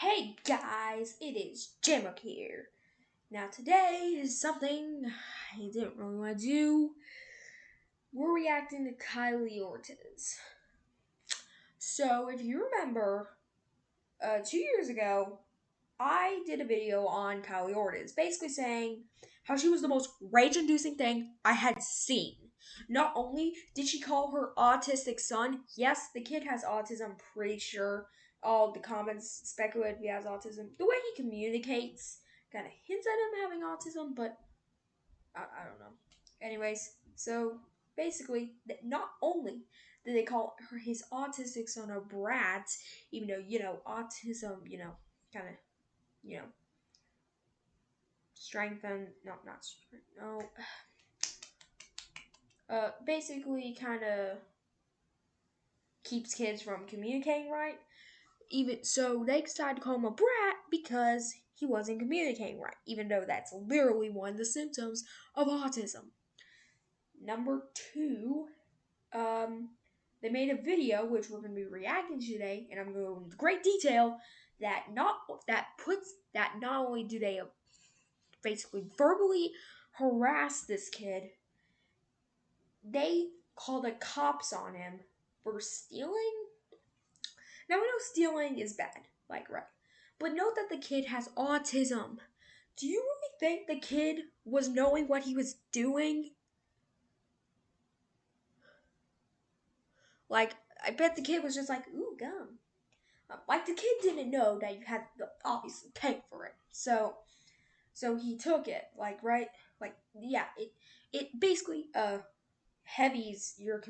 Hey guys, it is Jamrock here. Now today is something I didn't really want to do. We're reacting to Kylie Ortiz. So if you remember, uh, two years ago, I did a video on Kylie Ortiz, basically saying how she was the most rage-inducing thing I had seen. Not only did she call her autistic son, yes, the kid has autism, pretty sure all the comments speculate he has autism. The way he communicates kind of hints at him having autism, but I, I don't know. Anyways, so basically, not only did they call her his autistic son a brat, even though you know autism, you know, kind of, you know, strengthen. No, not strength. No. Uh, basically, kind of keeps kids from communicating right even so they decided to call him a brat because he wasn't communicating right, even though that's literally one of the symptoms of autism. Number two, um, they made a video which we're going to be reacting to today, and I'm going to go into great detail that not that puts that not only do they basically verbally harass this kid, they call the cops on him for stealing now, I know stealing is bad, like, right. But note that the kid has autism. Do you really think the kid was knowing what he was doing? Like, I bet the kid was just like, ooh, gum. Uh, like, the kid didn't know that you had to obviously pay for it. So, so he took it, like, right? Like, yeah, it, it basically, uh, heavies your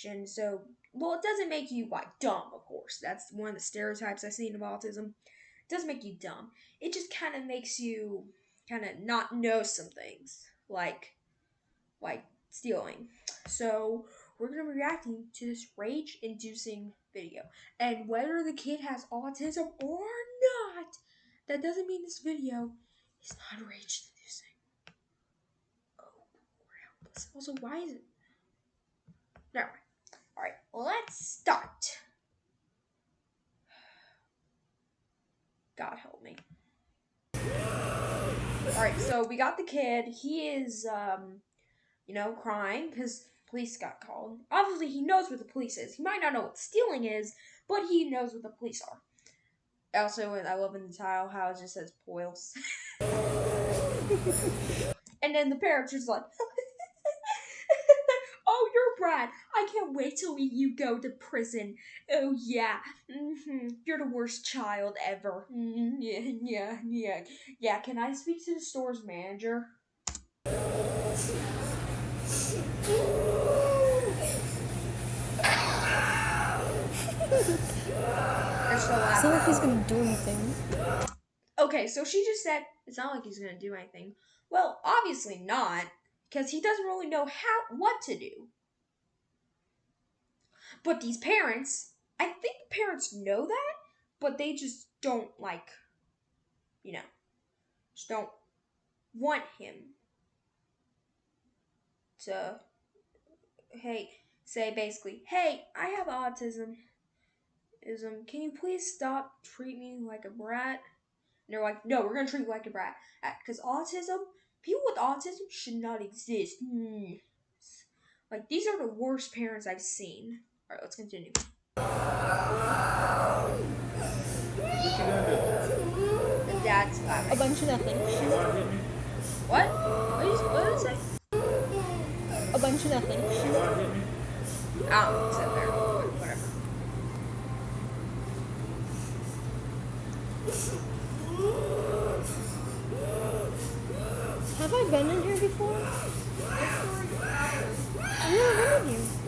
communication. So well, it doesn't make you like dumb, of course. That's one of the stereotypes I've seen of autism. It doesn't make you dumb. It just kind of makes you kind of not know some things, like like stealing. So we're gonna be reacting to this rage-inducing video, and whether the kid has autism or not, that doesn't mean this video is not rage-inducing. Oh, we're helpless. Also, why is it? Never mind. Alright, let's start. God help me. Alright, so we got the kid. He is, um, you know, crying because police got called. Obviously, he knows where the police is. He might not know what stealing is, but he knows where the police are. Also, I love in the title how it just says Poils. and then the parents just like, "Oh, you're Brad, I can't wait till you go to prison. Oh, yeah. Mm-hmm. You're the worst child ever. Mm-hmm. Yeah, yeah, yeah. Yeah, can I speak to the store's manager? It's not like he's gonna do anything. Okay, so she just said it's not like he's gonna do anything. Well, obviously not, because he doesn't really know how what to do. But these parents, I think parents know that, but they just don't like, you know, just don't want him to, hey, say basically, hey, I have autism. Ism, can you please stop treating me like a brat? And they're like, no, we're gonna treat you like a brat. Because autism, people with autism should not exist. Mm. Like, these are the worst parents I've seen. Alright, let's continue. The dad's laughing. A bunch of nothing. What? What did, what did it say? A bunch of nothing. Oh, there. Whatever. Have I been in here before? I've never been in here my parents.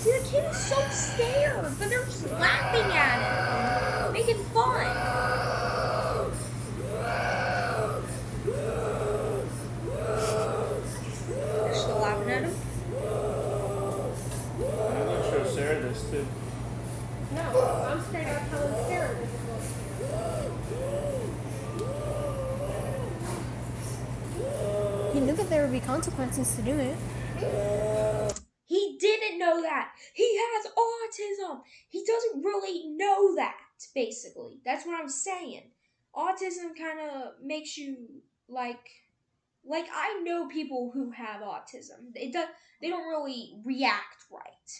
See, the kid is so scared, but they're just laughing at him, making fun. They're still laughing at him. I'm going to show Sarah this too. No, I'm straight up telling Sarah this. He knew that there would be consequences to do it. He didn't know know that. He has autism. He doesn't really know that, basically. That's what I'm saying. Autism kind of makes you like like I know people who have autism. It does they don't really react right.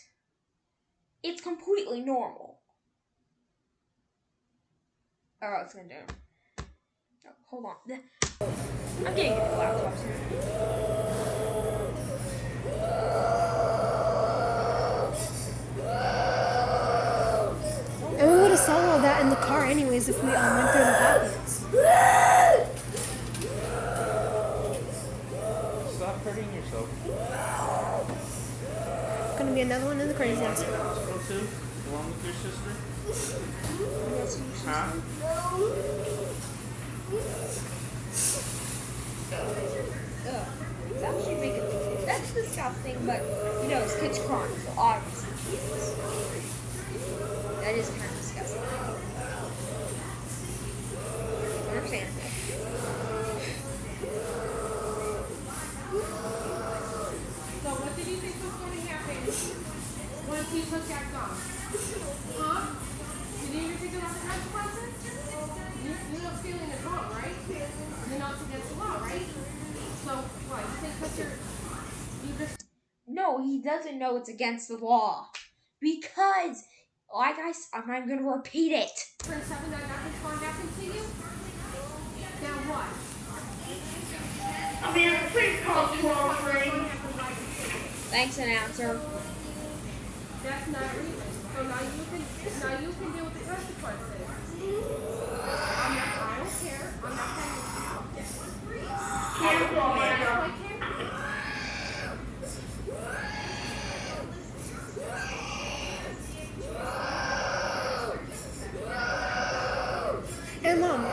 It's completely normal. Oh, it's gonna do. Oh, hold on. I'm getting a laptop. And we would have saw all that in the car anyways if we um, went through the rapids. Stop hurting yourself. Gonna be another one in the crazy house. Go to, along with your sister. Huh? Ugh. It's actually making that's disgusting, but you know, it's kids crying, so obviously it is. That is kind of disgusting. Understandable. So what did you think was going to happen once he took that gun? Huh? You didn't even think about the consequences? You, you know stealing is wrong, right? You know it's against the law, right? So what? You think because you're you just No, he doesn't know it's against the law. Because, like I, I'm not gonna repeat it. turned seven that nothing's going to happen you? Now what? Amanda, please call 203. to happen like Thanks, announcer. That's not a reason. So now you can now you can deal with the consequences. I'm not, I don't care. I'm not telling you. Cancel,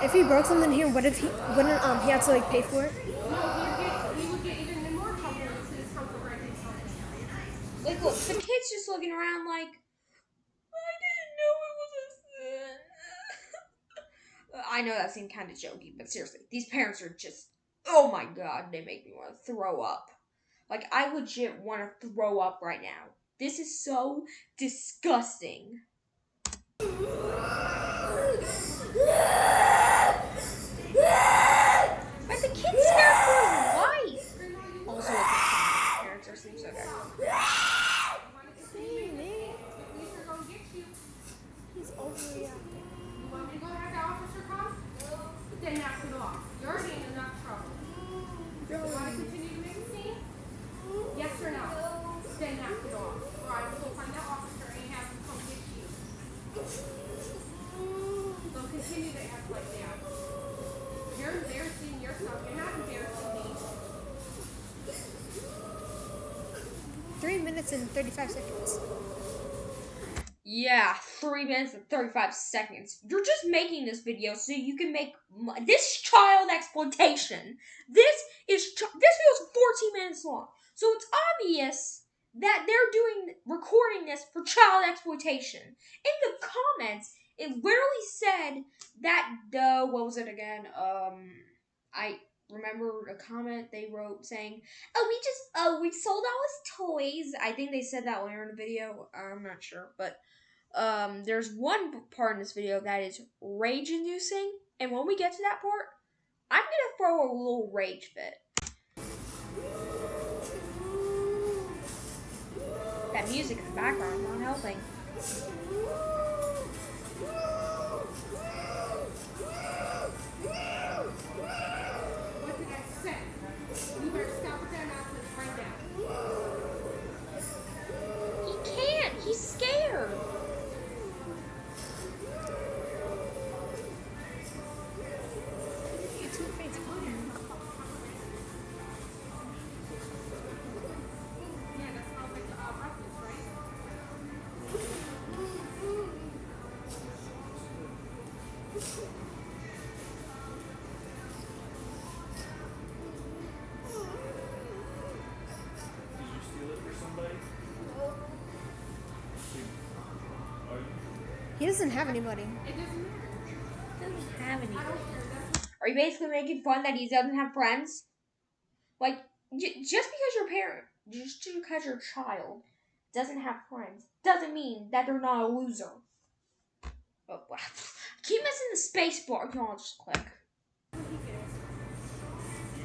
if he broke something here, what if he wouldn't um he had to like pay for it? No, he would get he would get even in more trouble if his comfort breaking something. Like, look, the kid's just looking around like, I didn't know it was a sin. I know that seemed kind of jokey, but seriously, these parents are just, oh my god, they make me want to throw up. Like, I legit want to throw up right now. This is so disgusting. But the kid's scared for his life. Also, his parents are seem so good. Police are gonna get you. He's overreacting. You want me to go have the officer come? Then knock it off. You're already in enough trouble. You want to continue to make a scene? Yes or no? Then knock it off. Or I will go find the officer and have him come get you. Don't continue to act like that. You're embarrassing yourself. You're not embarrassing me. Three minutes and thirty-five seconds. Yeah, three minutes and 35 seconds. You're just making this video so you can make this child exploitation. This is ch- this is 14 minutes long, so it's obvious that they're doing recording this for child exploitation. In the comments, it literally said that the what was it again? Um, I remember a comment they wrote saying, "Oh, we just oh we sold all his toys." I think they said that later in the video. I'm not sure, but um, there's one part in this video that is rage inducing, and when we get to that part, I'm gonna throw a little rage fit. That music in the background is not helping. He doesn't have anybody. It doesn't matter. Have any. I don't care. That's Are you basically making fun that he doesn't have friends? Like, j- just because your parent, just because your child doesn't have friends doesn't mean that they're not a loser. Oh, wow. Keep missing the space bar. Come on, just click. You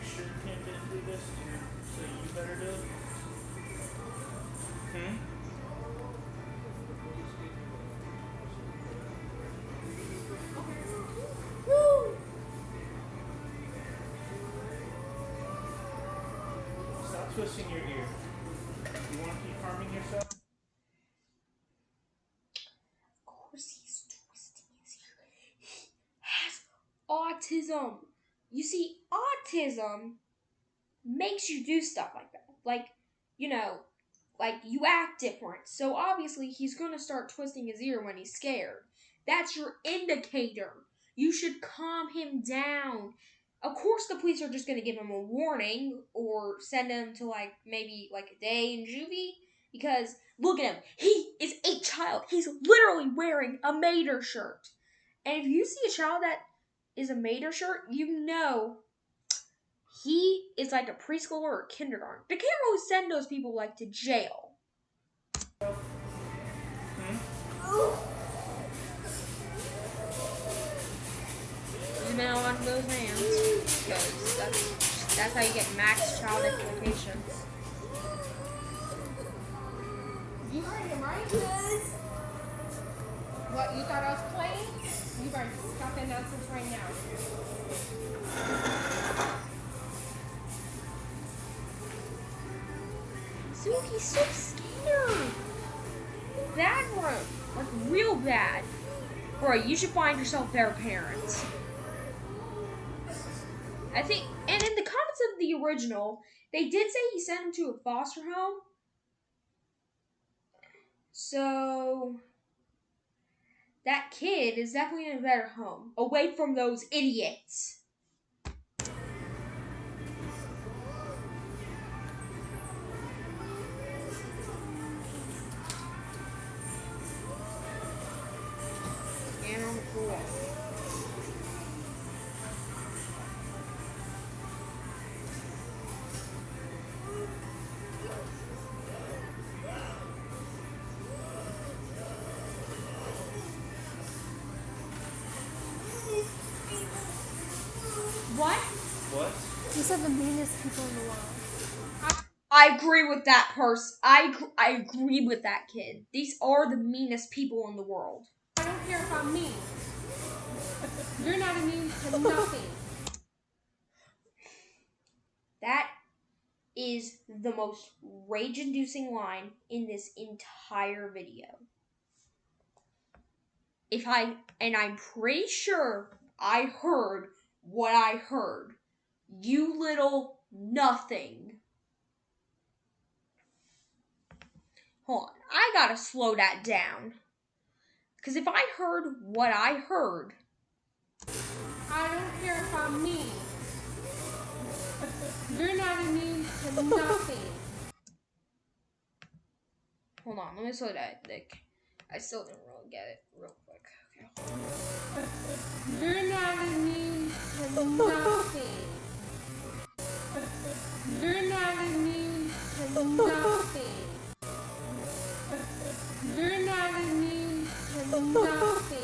sure Kim didn't do this? So you better do it? Hmm? Twisting your ear. You want to keep harming yourself? Of course, he's twisting his ear. He has autism. You see, autism makes you do stuff like that. Like, you know, like you act different. So obviously, he's gonna start twisting his ear when he's scared. That's your indicator. You should calm him down. Of course, the police are just gonna give him a warning or send him to like maybe like a day in juvie because look at him. He is a child. He's literally wearing a Mater shirt. And if you see a child that is a Mater shirt, you know he is like a preschooler or a kindergarten. They can't really send those people like to jail. Use it on those hands because that's that's how you get max child exploitation. You heard him, right? What, you thought I was playing? You better stop that nonsense right now. Suki's so scared. Bad one. Like real bad. Bro, you should find yourself better parents. I think and in the comments of the original, they did say he sent him to a foster home. So that kid is definitely in a better home. Away from those idiots. Agree with that person. I I agree with that kid. These are the meanest people in the world. I don't care if I'm mean. You're not immune to nothing. That is the most rage-inducing line in this entire video. If I and I'm pretty sure I heard what I heard. You little nothing. Hold on. I gotta slow that down. Because if I heard what I heard, I don't care if I'm mean. You're not immune to nothing. hold on, let me slow that. Like, I still didn't really get it real quick. Okay. You're not immune to nothing. You're not immune to nothing. You're not immune to nothing.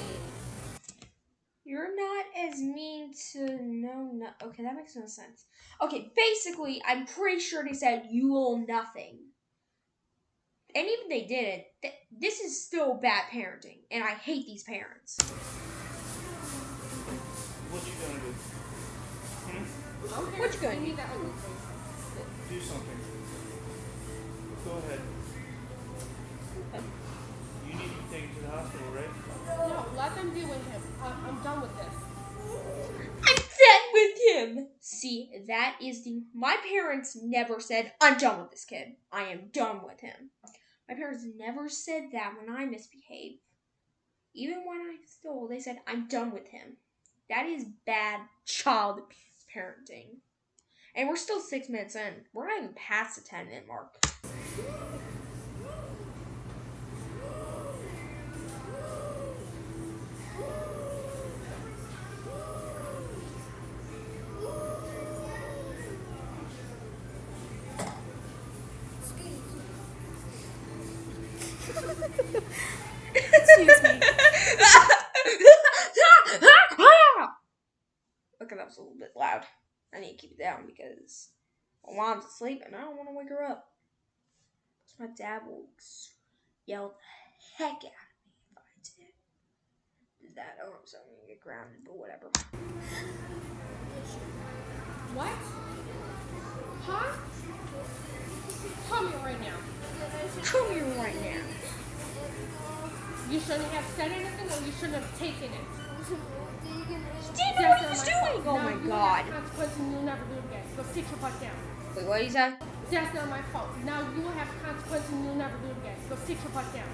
You're not as mean to no no. Okay, that makes no sense. Okay, basically, I'm pretty sure they said you will nothing. And even they didn't, th- this is still bad parenting, and I hate these parents. What you gonna do? Hmm? What you gonna do? me that ugly face. Do something. Go ahead. You need to be taken to the hospital, right? No, let them deal with him. I- I'm done with this. I'm done with him. See, that is the. My parents never said, I'm done with this kid. I am done with him. My parents never said that when I misbehaved. Even when I stole, they said, I'm done with him. That is bad child parenting. And we're still six minutes in. We're not even past the 10 minute mark. Down because my mom's asleep and I don't want to wake her up. So my dad will yell the heck out of me if I did. Did that? Oh, so I'm gonna get grounded, but whatever. What? Huh? Tell me right now. Tell me right now. You shouldn't have said anything or you shouldn't have taken it. He didn't know what he was doing. Oh Now my you god. have you'll never do again. Go sit your butt down. Wait, what did he say? That's not my fault. Now you will have consequences and you'll never do it again. Go sit your butt down.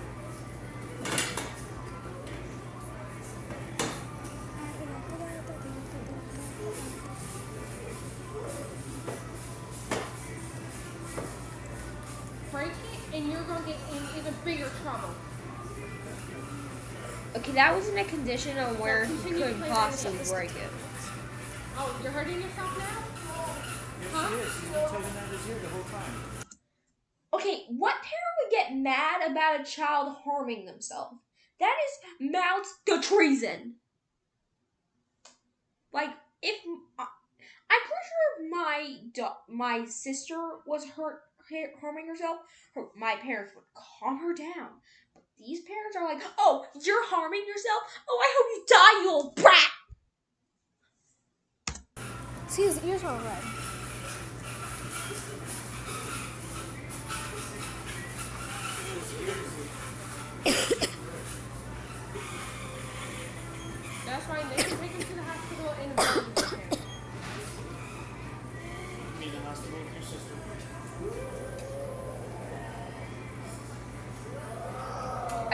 That was in a condition of where he Continue couldn't possibly break it. Oh, you're hurting yourself now? Yes, Huh? he is. He's been tugging at his ear the whole time. Okay, what parent would get mad about a child harming themselves? That is mounts the treason. Like, if uh, I'm pretty sure if my my sister was hurt harming herself, her, my parents would calm her down. These parents are like, "Oh, you're harming yourself. Oh, I hope you die, you old brat." See, his ears are red.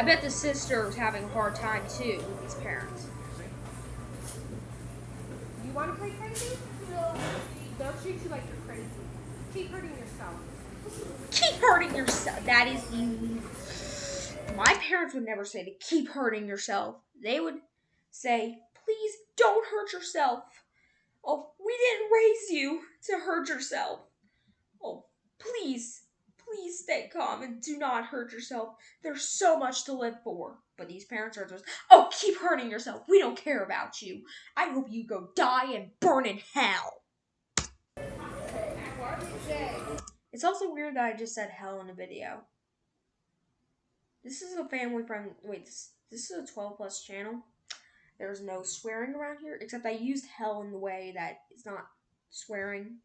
I bet the sister's having a hard time too with these parents. You want to play crazy? They'll treat you like you're crazy. Keep hurting yourself. keep hurting yourself. That is the. My parents would never say to keep hurting yourself. They would say, please don't hurt yourself. Oh, we didn't raise you to hurt yourself. Oh, please, please stay calm and do not hurt yourself. There's so much to live for. But these parents are just, oh, keep hurting yourself. We don't care about you. I hope you go die and burn in hell. It's also weird that I just said hell in a video. This is a family friendly. Wait, this, this is a 12 plus channel. There's no swearing around here, except I used hell in the way that it's not swearing.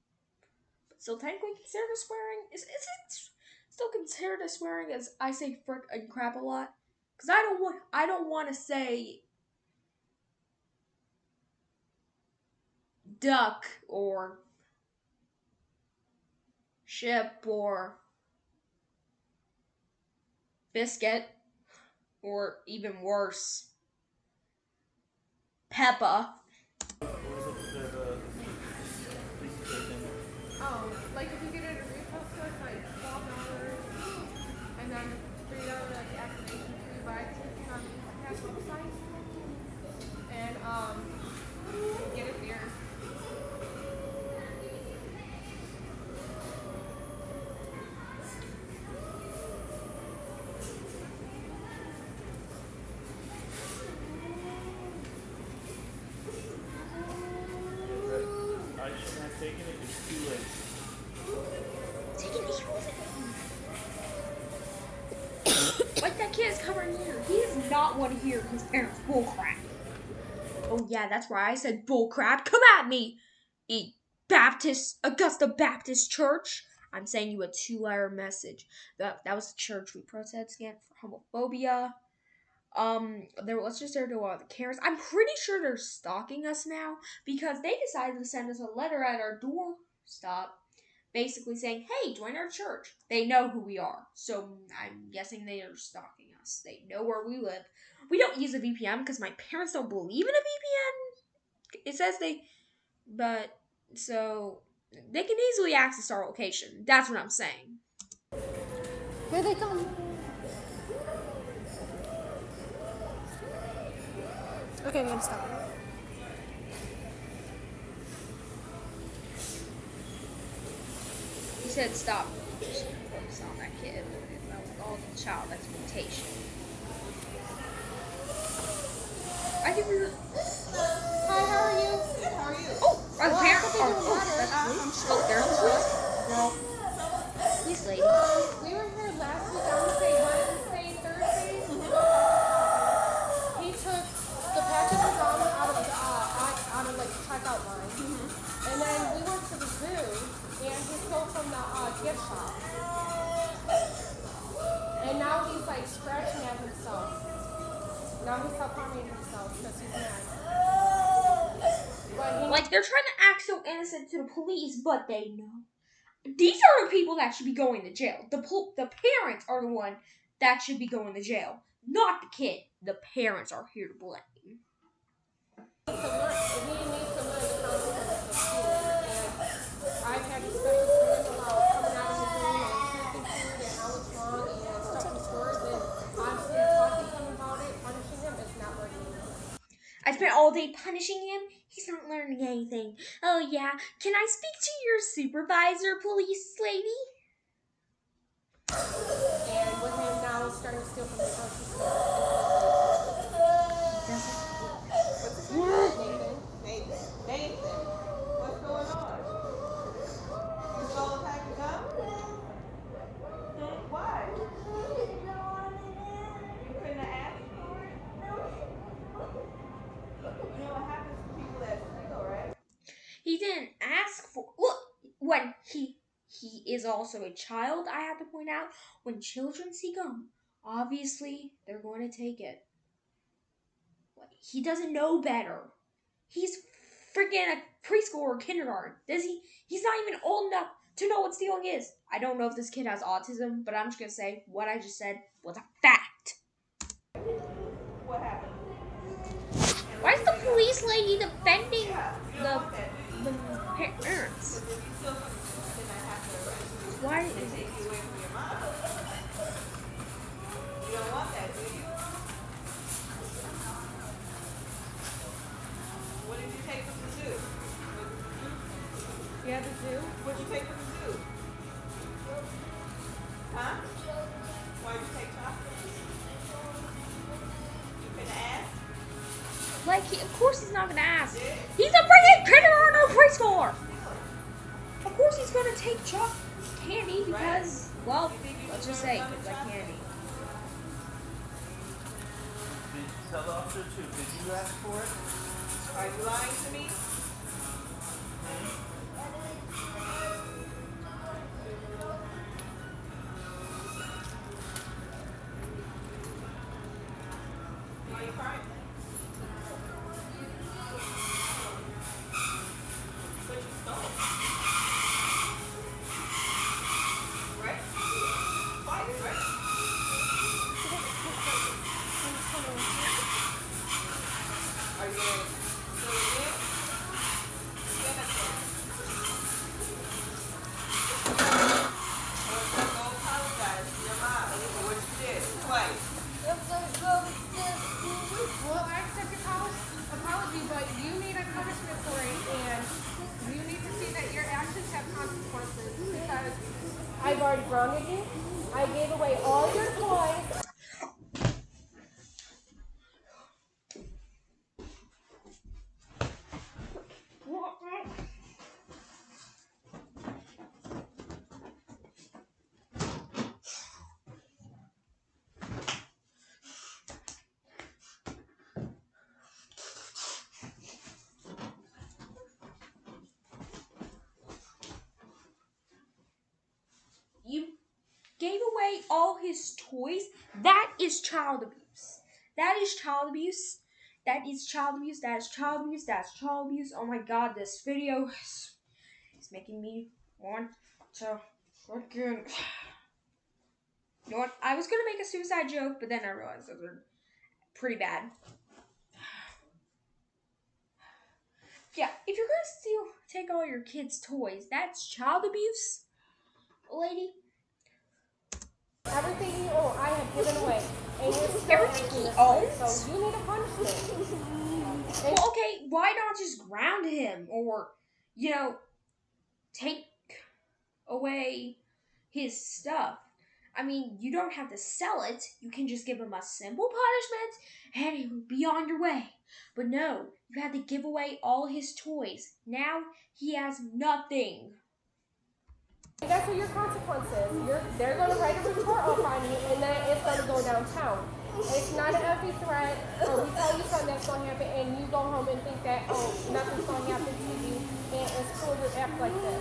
But still technically considered swearing. Is, is it still considered a swearing as I say frick and crap a lot? Because I don't want I don't want to say duck or ship or biscuit or even worse peppa like if you get it at a retail store, it's like twelve dollars, and then three dollar like activation fee by clicking on the website, and um, get it there. I shouldn't have taken it. It's too late. like that kid is covering here he does his parents bullcrap. Oh yeah that's why i said bullcrap. Come at me e baptist augusta baptist church. I'm sending you a two-letter message. That that was the church we protested against for homophobia. Um there let's just there to all the Karens. i'm pretty sure they're stalking us now because they decided to send us a letter at our doorstep basically saying, "Hey, join our church." They know who we are, so I'm guessing they are stalking us. They know where we live. We don't use a VPN because my parents don't believe in a VPN. It says they, but so they can easily access our location. That's what I'm saying. Here they come. Okay, I'm gonna stop. said stop focus on that kid with all the child expectation. I think we were. Hi, how are you? Good, how are you? Oh, are the well, parents? Oh, oh, that's I'm sure. Oh, there's No. Now he's self-harming himself because he's mad. Like they're trying to act so innocent to the police, but they know. These are the people that should be going to jail. The pol- the parents are the one that should be going to jail, not the kid. The parents are here to blame. needs to learn. He needs to learn the consequences of stealing. And I've had discussions with him about coming out of his room and taking food and how it's wrong and stuff in stores. And honestly, talking to him about it, punishing him, is not working. I spent all day punishing him. He's not learning anything. Oh yeah, can I speak to your supervisor, police lady? And now starting to steal from the grocery store. Nathan. Nathan, Nathan, what's going on? You stole a pack of gum? Hmm, Why? You couldn't have asked for it? You know what happens to people that steal, right? He didn't ask for. Look, when he he is also a child. I have to point out when children see gum, obviously they're going to take it. He doesn't know better. He's freaking a preschool or kindergarten. Does he? He's not even old enough to know what stealing is. I don't know if this kid has autism, but I'm just gonna say what I just said was a fact. What happened? Why is the police lady defending the don't want that, do you? the crying? What you stole? Right? Twice, right? Are you gonna steal again? Stand up there. I want you to go apologize to your mom for what you did twice. Well, I accept your apolo- apology, but you need a punishment for it, and you need to see that your actions have consequences because I've already grounded you. I gave away all your toys. You gave away all his toys. That is child abuse. That is child abuse. That is child abuse. That is child abuse. That's child abuse. Oh my god, this video is, is making me want to freaking. You know what? I was gonna make a suicide joke, but then I realized those are pretty bad. Yeah, if you're gonna steal, take all your kids' toys, that's child abuse, lady. Everything you own, I have given away, and you're Everything he owns? So you need a punishment. Well, okay, why not just ground him or, you know, take away his stuff? I mean, you don't have to sell it. You can just give him a simple punishment and he will be on your way. But no, you had to give away all his toys. Now he has nothing. That's what your consequences. You're, they're going to write a report up on you, and then it's going to go downtown. It's not an empty threat, or we tell you something that's going to happen, and you go home and think that, oh, nothing's going to happen to you, and it's cool to act like this.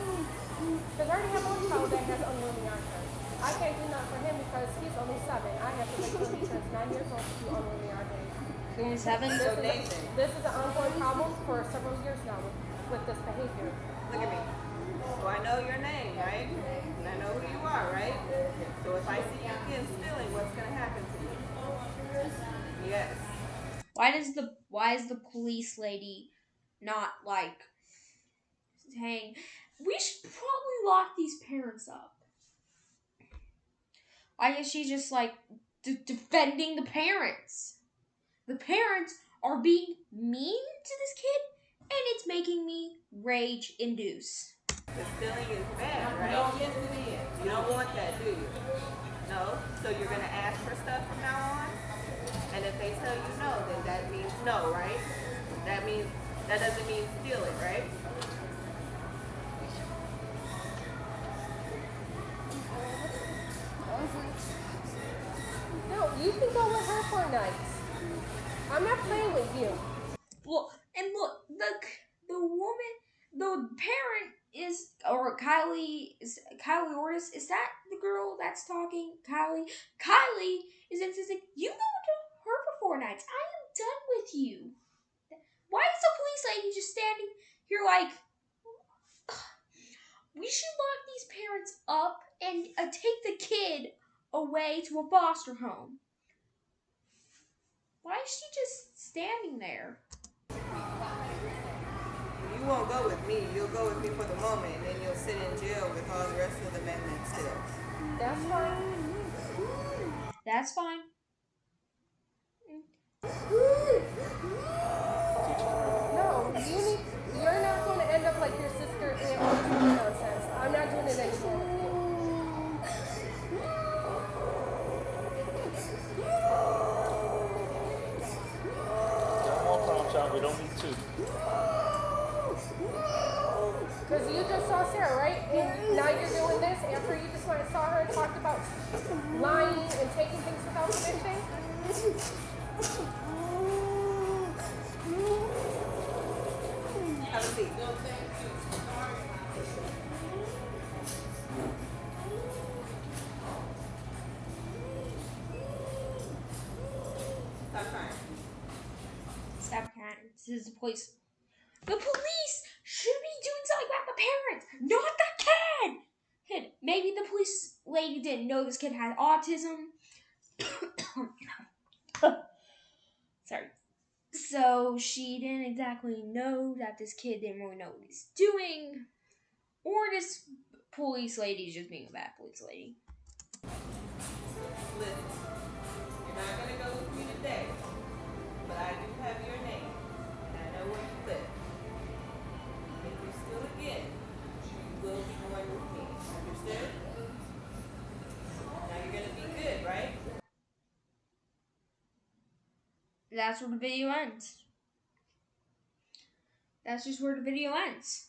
Because I already have one child that has unruly autism. I can't do nothing for him because he's only seven. I have to wait till he turns nine years old to do unruly autism. Twenty-seven. So Nathan, This is an ongoing problem for several years now with, with this behavior. look at me. So I know your name, right? And I know who you are, right? So if I see you again stealing, what's gonna happen to you? Yes. Why does the why is the police lady not like saying we should probably lock these parents up? Why is she just like defending the parents? The parents are being mean to this kid, and it's making me rage induce. The stealing is bad, right? No, Yes, it is. You don't want that, do you? No? So you're gonna ask for stuff from now on? And if they tell you no, then that means no, right? That means, that doesn't mean steal it, right? No, you can go with her for a night. I'm not playing with you. Look and look the the woman the parent is or Kylie is Kylie Ortiz is that the girl that's talking? Kylie Kylie is insisting you go to her for four nights. I am done with you. Why is the police lady just standing here like we should lock these parents up and uh, take the kid away to a foster home. Why is she just standing there You won't go with me. You'll go with me for the moment, and then you'll sit in jail with all the rest of the men that steal. That's fine. that's fine No, you need. You're not going to end up like your sister and just saw Sarah, right? And now you're doing this after you just went and saw her and talked about lying and taking things without permission. Have a seat. Stop crying. Stop crying. This is the police. The police should be doing something about the parents, not the kid. Kid. Maybe the police lady didn't know this kid had autism. Sorry. So she didn't exactly know that this kid didn't really know what he's doing. Or this police lady is just being a bad police lady. Listen, you're not gonna go with me today, That's where the video ends. That's just where the video ends.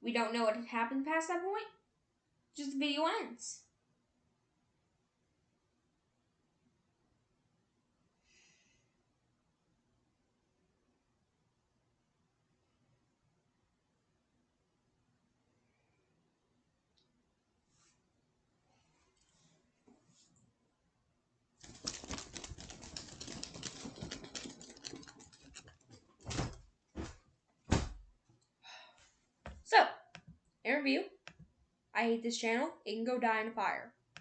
We don't know what happened past that point. Just the video ends. So, in review, I hate this channel. It can go die in a fire.